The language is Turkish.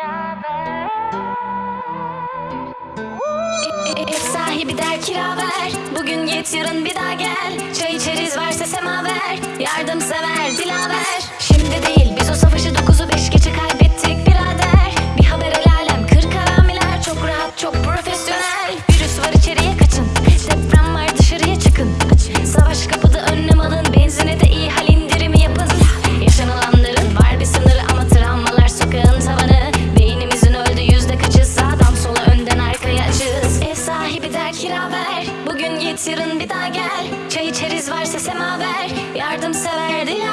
Ev sahibi der kira ver. Bugün git yarın bir daha gel. Çay içeriz varsa semaver Yardımsever dilaver Şimdi değil biz o savaşı 9'u 5 geçe kaybettik birader. Bir haber el alem kır karamiler Çok rahat çok profesyonel. Virüs var der kira ver. Bugün git yarın bir daha gel. Çay içeriz varsa semaver Yardımsever dilaver